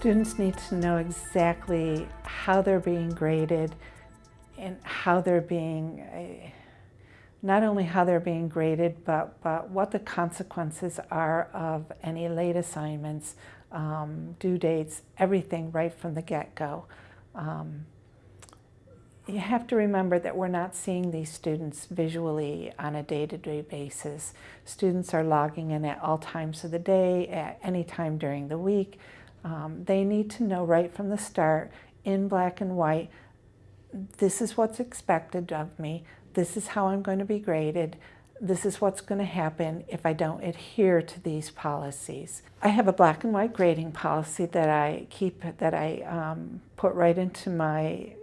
Students need to know exactly how they're being graded and how they're being, uh, not only how they're being graded, but, but what the consequences are of any late assignments, um, due dates, everything right from the get-go. Um, you have to remember that we're not seeing these students visually on a day-to-day -day basis. Students are logging in at all times of the day, at any time during the week. Um, they need to know right from the start, in black and white, this is what's expected of me, this is how I'm going to be graded, this is what's going to happen if I don't adhere to these policies. I have a black and white grading policy that I keep, that I um, put right into my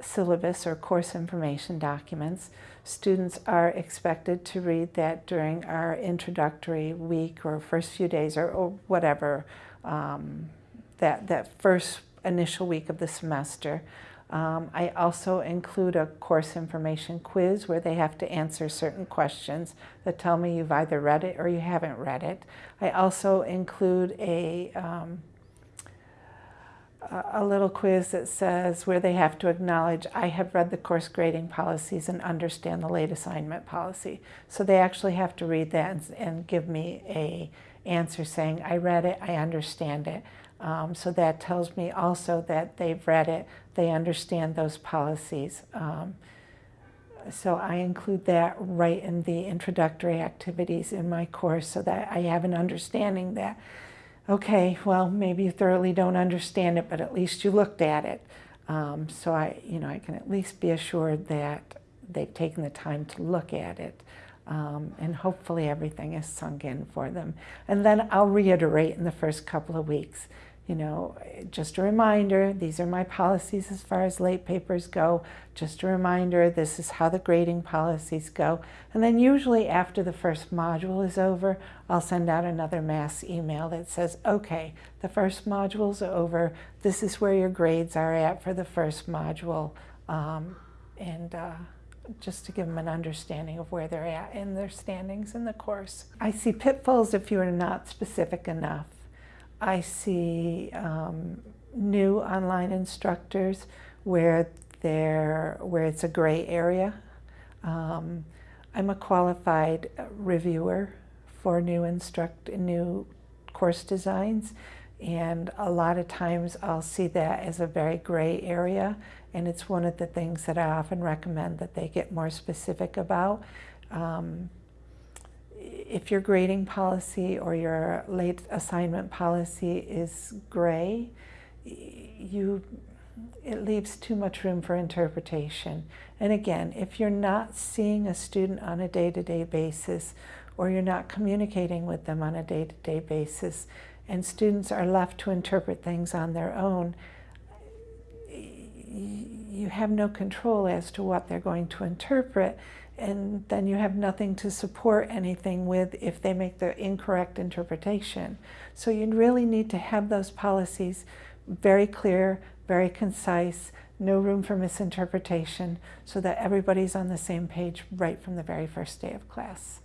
syllabus or course information documents. Students are expected to read that during our introductory week or first few days or, or whatever, um, that, that first initial week of the semester. Um, I also include a course information quiz where they have to answer certain questions that tell me you've either read it or you haven't read it. I also include a, um, a little quiz that says where they have to acknowledge I have read the course grading policies and understand the late assignment policy. So they actually have to read that and, and give me a answer saying I read it, I understand it. Um, so that tells me also that they've read it, they understand those policies. Um, so I include that right in the introductory activities in my course so that I have an understanding that, okay, well, maybe you thoroughly don't understand it, but at least you looked at it. Um, so I, you know, I can at least be assured that they've taken the time to look at it. Um, and hopefully everything is sunk in for them. And then I'll reiterate in the first couple of weeks you know, just a reminder, these are my policies as far as late papers go. Just a reminder, this is how the grading policies go. And then usually after the first module is over, I'll send out another mass email that says, okay, the first module's over. This is where your grades are at for the first module. Um, and uh, just to give them an understanding of where they're at in their standings in the course. I see pitfalls if you are not specific enough. I see um, new online instructors where they're, where it's a gray area. Um, I'm a qualified reviewer for new instruct new course designs and a lot of times I'll see that as a very gray area and it's one of the things that I often recommend that they get more specific about. Um, if your grading policy or your late assignment policy is gray, you, it leaves too much room for interpretation. And again, if you're not seeing a student on a day-to-day -day basis or you're not communicating with them on a day-to-day -day basis and students are left to interpret things on their own, you have no control as to what they're going to interpret and then you have nothing to support anything with if they make the incorrect interpretation. So you really need to have those policies very clear, very concise, no room for misinterpretation, so that everybody's on the same page right from the very first day of class.